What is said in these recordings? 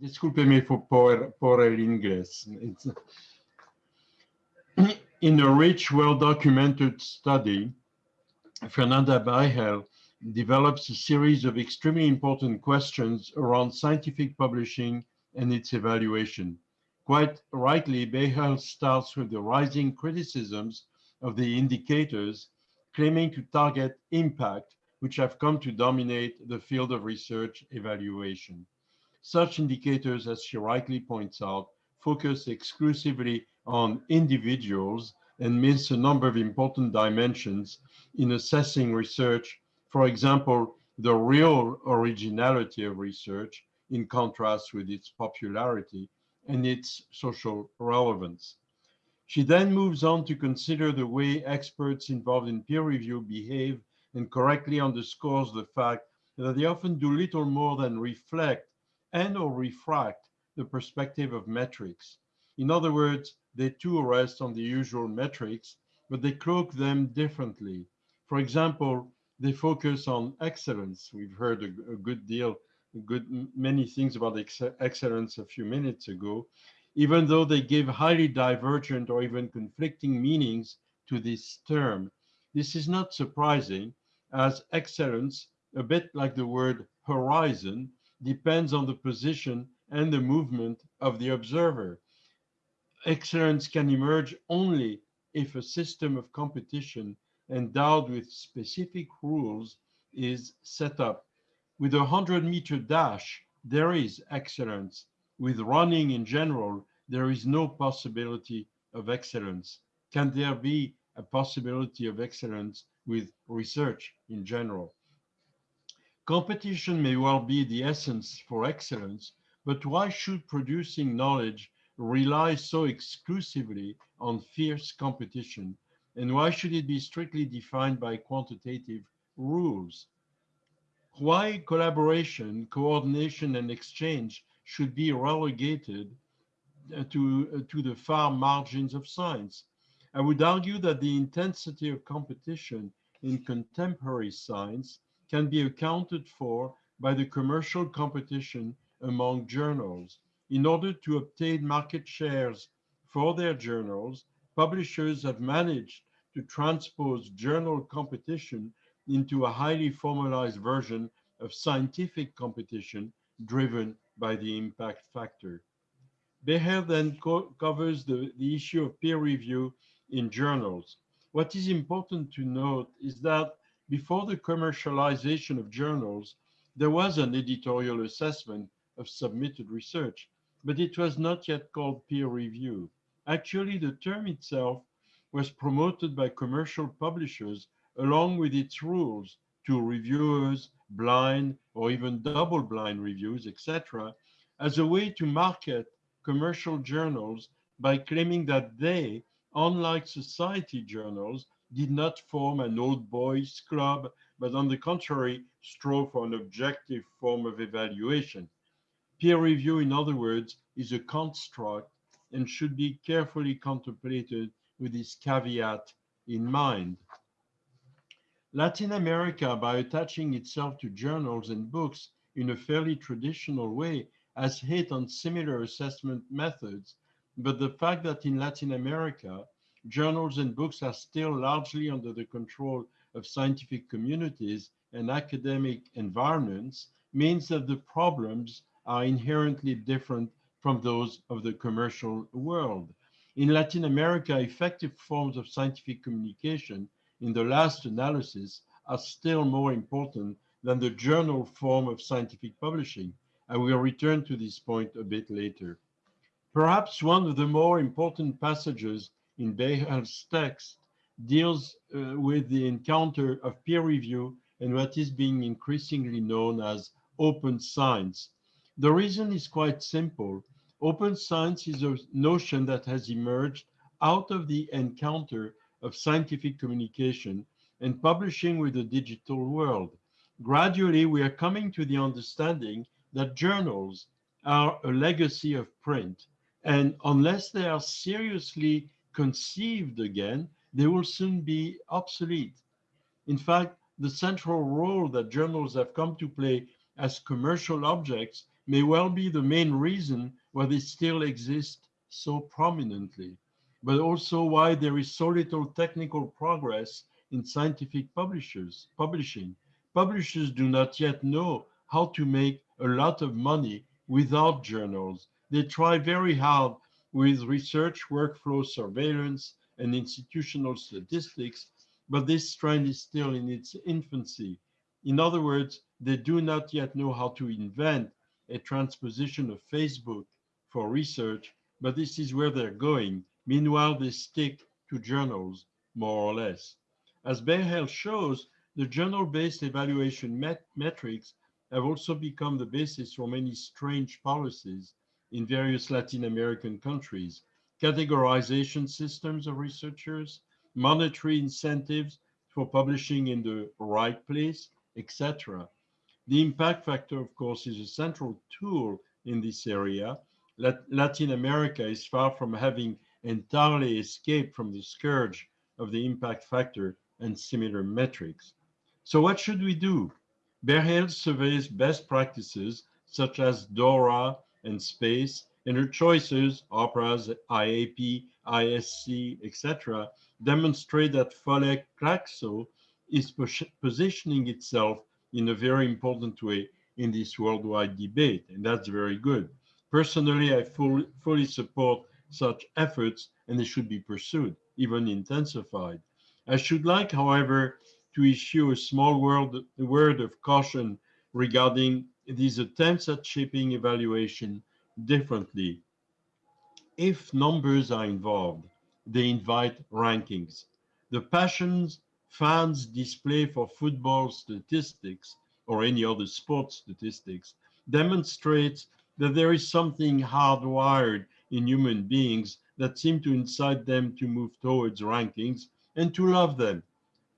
discúlpeme por, por el inglés. It's, in a rich, well-documented study, Fernanda Beigel develops a series of extremely important questions around scientific publishing and its evaluation. Quite rightly, Beigel starts with the rising criticisms of the indicators claiming to target impact, which have come to dominate the field of research evaluation. Such indicators, as she rightly points out, focus exclusively on individuals and miss a number of important dimensions in assessing research. For example, the real originality of research in contrast with its popularity and its social relevance. She then moves on to consider the way experts involved in peer review behave and correctly underscores the fact that they often do little more than reflect and or refract the perspective of metrics. In other words, they too rest on the usual metrics, but they cloak them differently. For example, they focus on excellence. We've heard a, a good deal, a good many things about ex excellence a few minutes ago, even though they give highly divergent or even conflicting meanings to this term. This is not surprising as excellence, a bit like the word horizon, depends on the position and the movement of the observer. Excellence can emerge only if a system of competition endowed with specific rules is set up. With a 100 meter dash, there is excellence. With running in general, there is no possibility of excellence. Can there be a possibility of excellence with research in general? Competition may well be the essence for excellence, but why should producing knowledge rely so exclusively on fierce competition? And why should it be strictly defined by quantitative rules? Why collaboration, coordination, and exchange should be relegated uh, to, uh, to the far margins of science? I would argue that the intensity of competition in contemporary science can be accounted for by the commercial competition among journals. In order to obtain market shares for their journals, publishers have managed to transpose journal competition into a highly formalized version of scientific competition driven by the impact factor. Beigel then co covers the, the issue of peer review in journals. What is important to note is that before the commercialization of journals, there was an editorial assessment of submitted research, but it was not yet called peer review. Actually, the term itself was promoted by commercial publishers along with its rules to reviewers, blind or even double blind reviews, etc., as a way to market commercial journals by claiming that they, unlike society journals, did not form an old boys club, but on the contrary, strove for an objective form of evaluation. Peer review, in other words, is a construct and should be carefully contemplated with this caveat in mind. Latin America, by attaching itself to journals and books in a fairly traditional way, has hit on similar assessment methods, but the fact that in Latin America, journals and books are still largely under the control of scientific communities and academic environments means that the problems are inherently different from those of the commercial world. In Latin America, effective forms of scientific communication in the last analysis are still more important than the journal form of scientific publishing. I will return to this point a bit later. Perhaps one of the more important passages in Beigel's text deals uh, with the encounter of peer review and what is being increasingly known as open science. The reason is quite simple. Open science is a notion that has emerged out of the encounter of scientific communication and publishing with the digital world. Gradually, we are coming to the understanding that journals are a legacy of print. And unless they are seriously conceived again, they will soon be obsolete. In fact, the central role that journals have come to play as commercial objects may well be the main reason why they still exist so prominently, but also why there is so little technical progress in scientific publishers, publishing. Publishers do not yet know how to make a lot of money without journals. They try very hard with research, workflow, surveillance, and institutional statistics, but this trend is still in its infancy. In other words, they do not yet know how to invent a transposition of Facebook for research, but this is where they're going. Meanwhile, they stick to journals, more or less. As Beigel shows, the journal-based evaluation met metrics have also become the basis for many strange policies in various Latin American countries. Categorization systems of researchers, monetary incentives for publishing in the right place, etc. The impact factor, of course, is a central tool in this area. Latin America is far from having entirely escaped from the scourge of the impact factor and similar metrics. So what should we do? Beigel surveys best practices such as DORA and SPACE, and her choices, operas, IAP, ISC, etc., demonstrate that FOLEC CLACSO is positioning itself in a very important way in this worldwide debate, and that's very good. Personally, I fully, fully support such efforts, and they should be pursued, even intensified. I should like, however, to issue a small word, word of caution regarding these attempts at shaping evaluation differently. If numbers are involved, they invite rankings. The passions fans display for football statistics or any other sports statistics demonstrates that there is something hardwired in human beings that seem to incite them to move towards rankings and to love them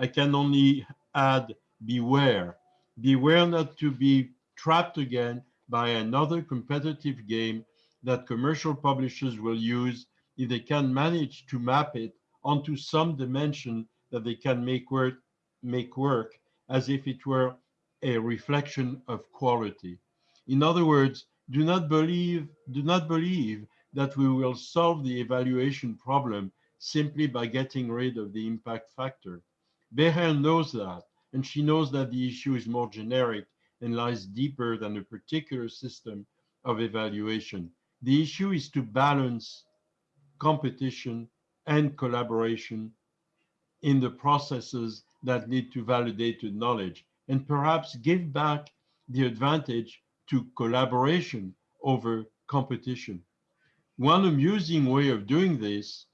I can only add beware. Beware not to be trapped again by another competitive game that commercial publishers will use if they can manage to map it onto some dimension that they can make work, make work as if it were a reflection of quality. In other words, do not believe, do not believe that we will solve the evaluation problem simply by getting rid of the impact factor. Beigel knows that, and she knows that the issue is more generic and lies deeper than a particular system of evaluation. The issue is to balance competition and collaboration in the processes that lead to validated knowledge and perhaps give back the advantage to collaboration over competition. One amusing way of doing this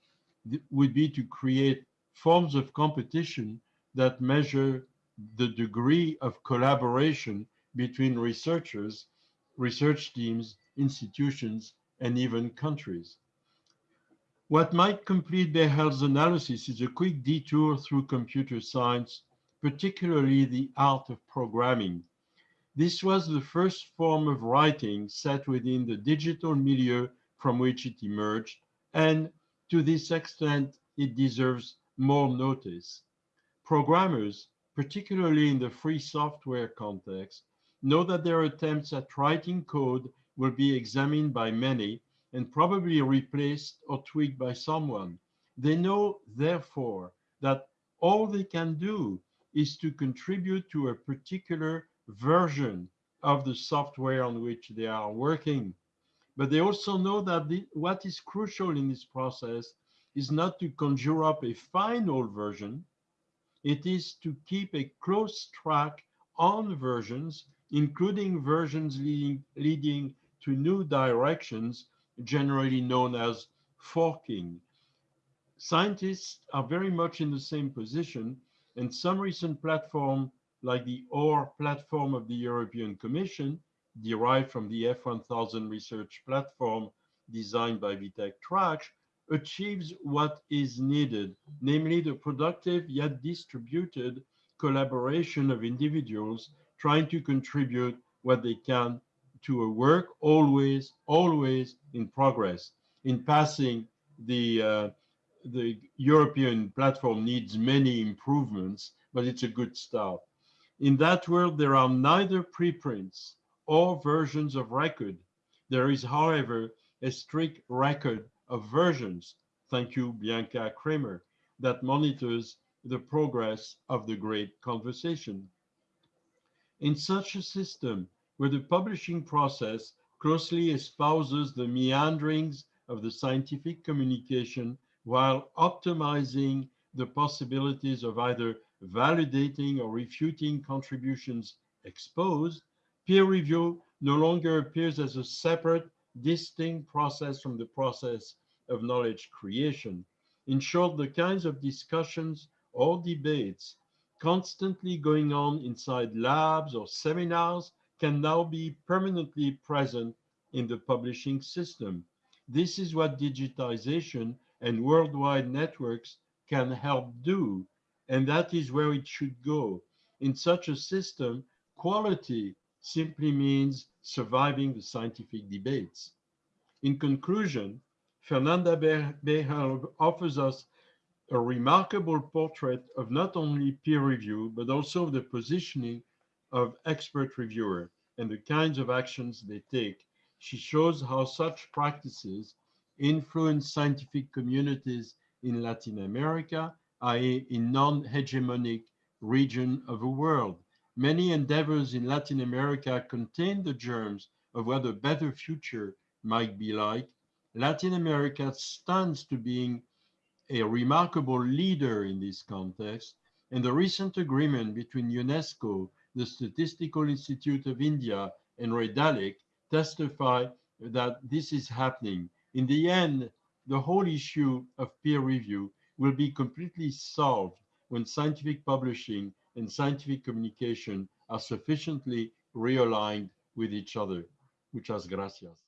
would be to create forms of competition that measure the degree of collaboration between researchers, research teams, institutions, and even countries. What might complete Beigel's analysis is a quick detour through computer science, particularly the art of programming. This was the first form of writing set within the digital milieu from which it emerged, and to this extent, it deserves more notice. Programmers, particularly in the free software context, know that their attempts at writing code will be examined by many and probably replaced or tweaked by someone. They know, therefore, that all they can do is to contribute to a particular version of the software on which they are working. But they also know that the, what is crucial in this process is not to conjure up a final version, it is to keep a close track on versions, including versions leading, leading to new directions, generally known as forking. Scientists are very much in the same position, and some recent platform, like the OR platform of the European Commission, derived from the F1000 research platform designed by Vitek Tracz, achieves what is needed, namely the productive yet distributed collaboration of individuals trying to contribute what they can to a work always, always in progress. In passing, the, uh, the European platform needs many improvements, but it's a good start. In that world, there are neither preprints or versions of record. There is, however, a strict record of versions, thank you, Bianca Kramer, that monitors the progress of the great conversation. In such a system, where the publishing process closely espouses the meanderings of the scientific communication while optimizing the possibilities of either validating or refuting contributions exposed, peer review no longer appears as a separate, distinct process from the process of knowledge creation. In short, the kinds of discussions or debates constantly going on inside labs or seminars can now be permanently present in the publishing system. This is what digitization and worldwide networks can help do, and that is where it should go. In such a system, quality simply means surviving the scientific debates. In conclusion, Fernanda Beigel offers us a remarkable portrait of not only peer review, but also the positioning of expert reviewer and the kinds of actions they take. She shows how such practices influence scientific communities in Latin America, i.e. in non-hegemonic region of the world. Many endeavors in Latin America contain the germs of what a better future might be like. Latin America stands to being a remarkable leader in this context, and the recent agreement between UNESCO, the Statistical Institute of India, and Redalyc testify that this is happening. In the end, the whole issue of peer review will be completely solved when scientific publishing and scientific communication are sufficiently realigned with each other. Muchas gracias.